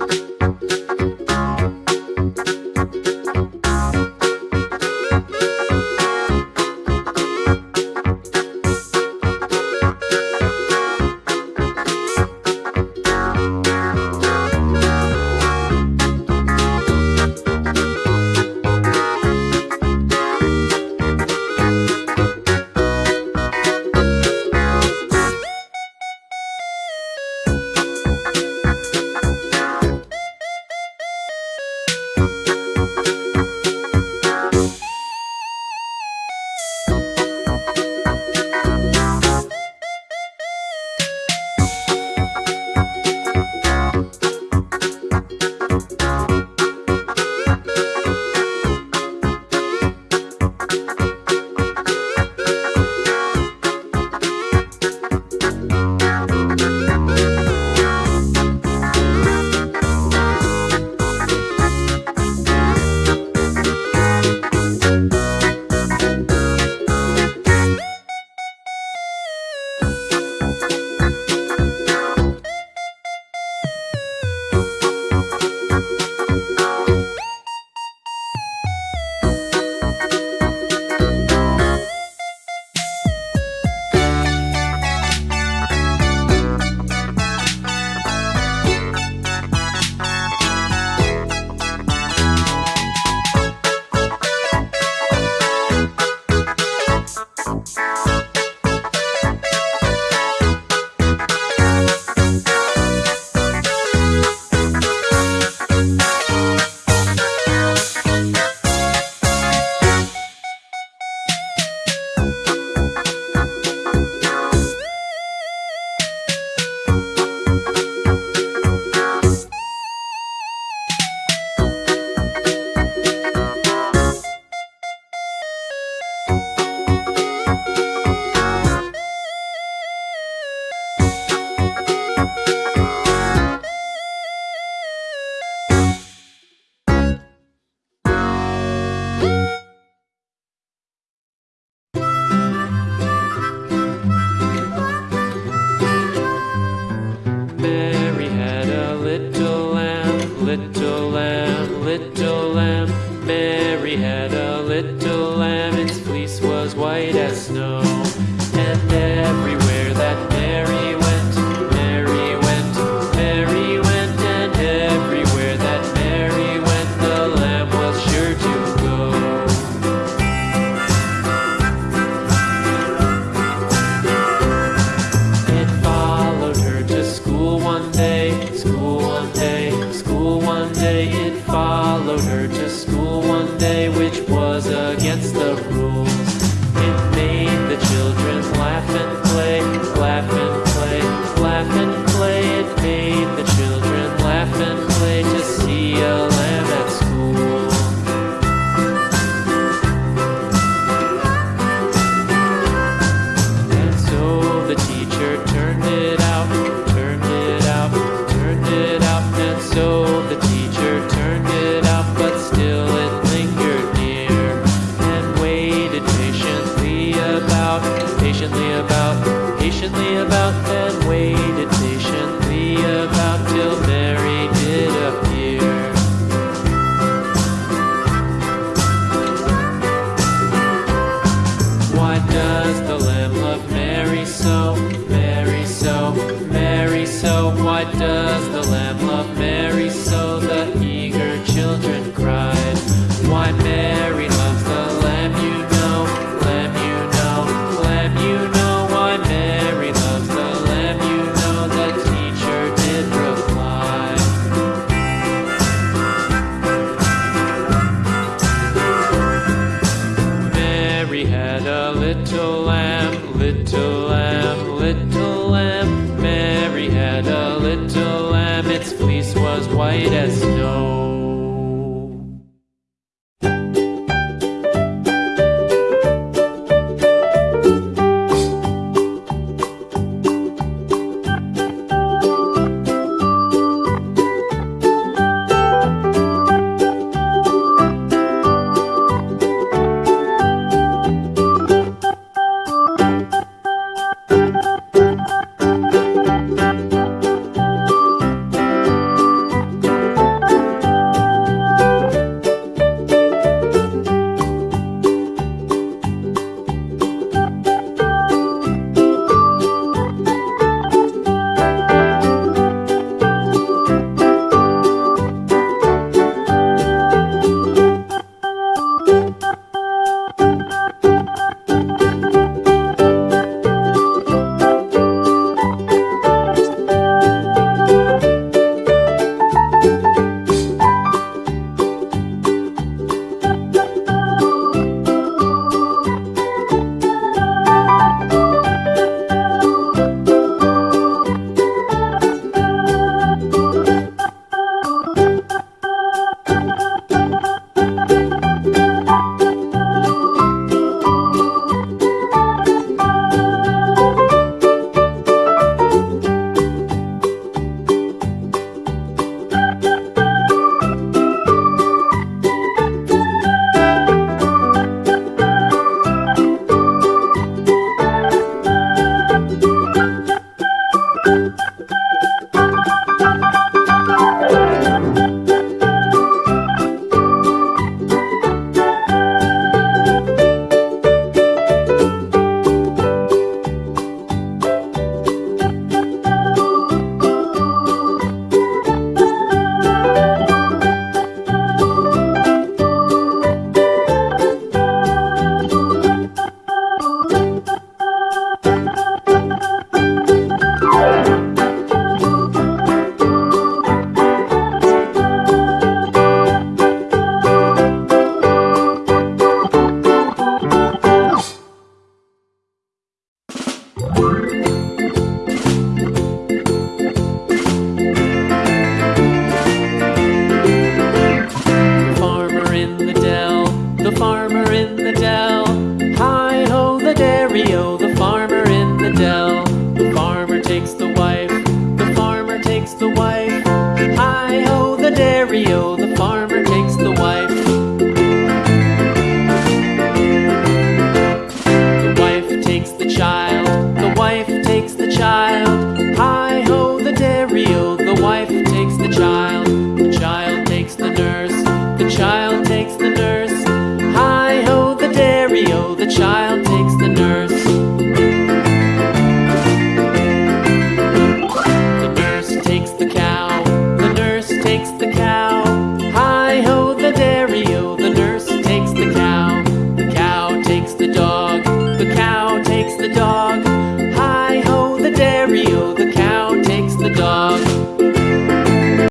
Bye. little and little. so fleece was white as snow. The wife. The farmer takes the wife. The wife takes the child, the wife takes the child. Hi ho, the dairy-o, the wife takes. The child